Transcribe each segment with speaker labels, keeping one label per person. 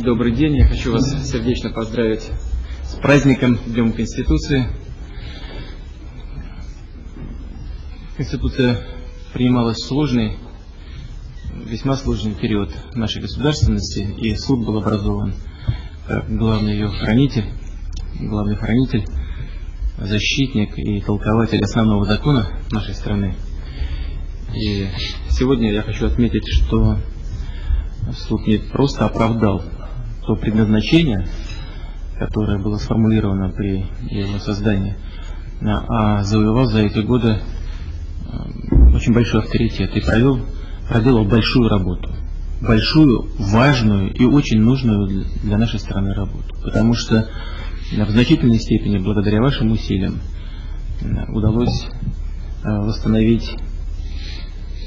Speaker 1: Добрый день, я хочу вас сердечно поздравить с праздником, Днем Конституции. Конституция принималась в сложный, весьма сложный период нашей государственности, и суд был образован как главный ее хранитель, главный хранитель, защитник и толкователь основного закона нашей страны. И сегодня я хочу отметить, что суд не просто оправдал то предназначение, которое было сформулировано при его создании, а завоевал за эти годы э, очень большой авторитет и провел, проделал большую работу. Большую, важную и очень нужную для нашей страны работу. Потому что в значительной степени, благодаря вашим усилиям, удалось э, восстановить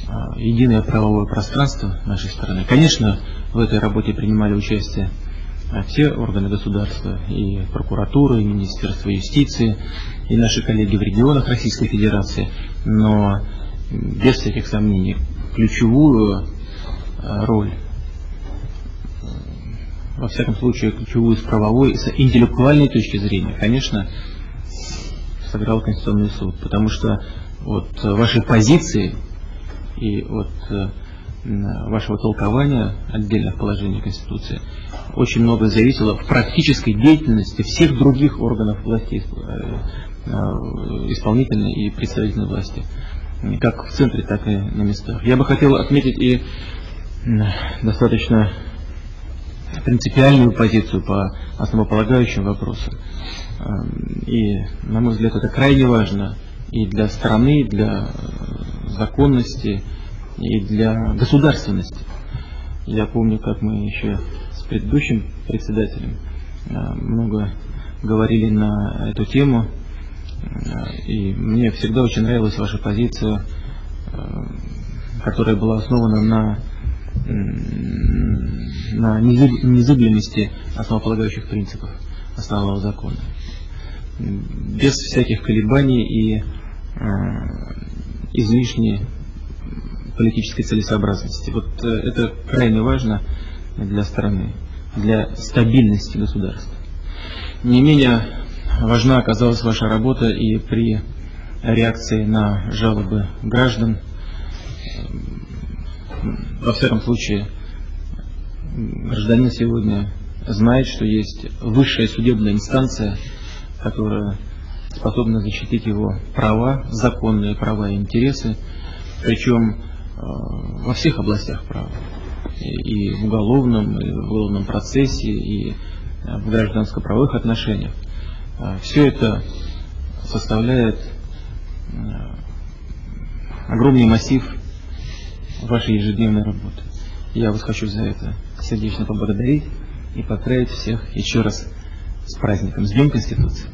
Speaker 1: э, единое правовое пространство нашей страны. Конечно, в этой работе принимали участие все органы государства, и прокуратура, и Министерство юстиции, и наши коллеги в регионах Российской Федерации, но без всяких сомнений ключевую э, роль, во всяком случае ключевую с правовой, с интеллектуальной точки зрения, конечно, сыграл Конституционный суд, потому что от вашей позиции и от э, вашего толкования отдельных положений Конституции очень много зависело в практической деятельности всех других органов власти, э, э, исполнительной и представительной власти, как в центре, так и на местах. Я бы хотел отметить и достаточно принципиальную позицию по основополагающим вопросам. Эм, и, на мой взгляд, это крайне важно и для страны, и для законности, и для государственности. Я помню, как мы еще с предыдущим председателем э, много говорили на эту тему, э, и мне всегда очень нравилась ваша позиция, э, которая была основана на, на незыблемости основополагающих принципов основного закона. Без всяких колебаний и излишней политической целесообразности. Вот э, это крайне важно для страны, для стабильности государства. Не менее важна оказалась ваша работа и при реакции на жалобы граждан. Во всяком случае, гражданин сегодня знает, что есть высшая судебная инстанция, которая способна защитить его права, законные права и интересы, причем во всех областях права. И в уголовном, и в уголовном процессе, и э, в гражданско-правовых отношениях. Э, Все это составляет огромный массив вашей ежедневной работы. Я вас хочу за это сердечно поблагодарить и поздравить всех еще раз с праздником, с Днем Конституции.